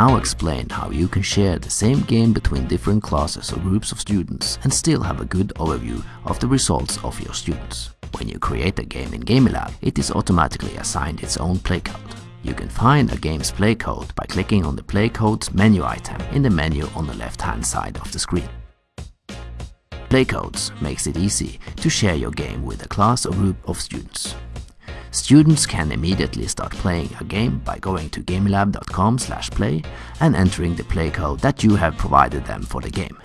now explain how you can share the same game between different classes or groups of students and still have a good overview of the results of your students. When you create a game in GameLab, it is automatically assigned its own playcode. You can find a game's playcode by clicking on the playcodes menu item in the menu on the left hand side of the screen. Playcodes makes it easy to share your game with a class or group of students. Students can immediately start playing a game by going to gamelab.com play and entering the play code that you have provided them for the game.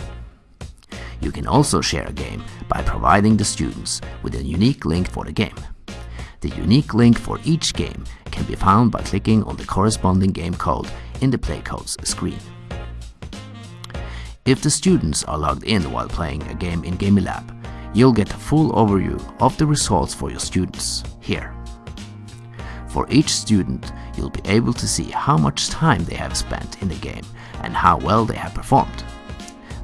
You can also share a game by providing the students with a unique link for the game. The unique link for each game can be found by clicking on the corresponding game code in the playcodes screen. If the students are logged in while playing a game in GamiLab, you'll get a full overview of the results for your students here. For each student, you'll be able to see how much time they have spent in the game and how well they have performed.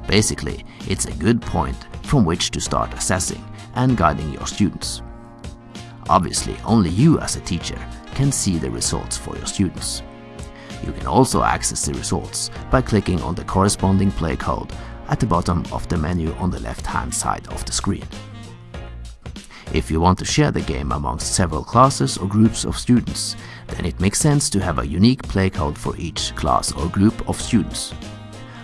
Basically, it's a good point from which to start assessing and guiding your students. Obviously, only you as a teacher can see the results for your students. You can also access the results by clicking on the corresponding play code at the bottom of the menu on the left hand side of the screen. If you want to share the game amongst several classes or groups of students, then it makes sense to have a unique play code for each class or group of students.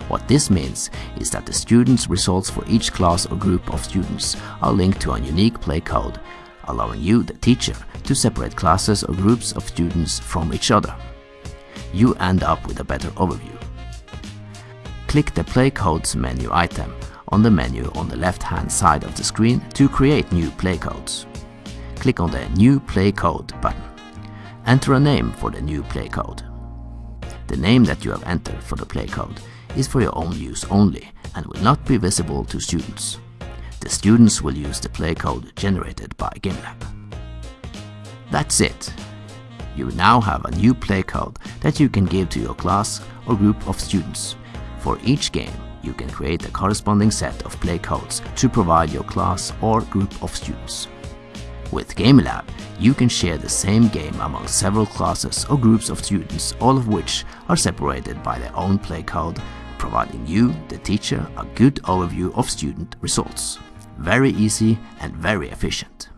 What this means is that the students' results for each class or group of students are linked to a unique play code, allowing you, the teacher, to separate classes or groups of students from each other you end up with a better overview. Click the Play Codes menu item on the menu on the left hand side of the screen to create new play codes. Click on the New Play Code button. Enter a name for the new play code. The name that you have entered for the play code is for your own use only and will not be visible to students. The students will use the play code generated by GameLab. That's it you now have a new play code that you can give to your class or group of students. For each game, you can create a corresponding set of play codes to provide your class or group of students. With GameLab, you can share the same game among several classes or groups of students, all of which are separated by their own play code, providing you, the teacher, a good overview of student results. Very easy and very efficient.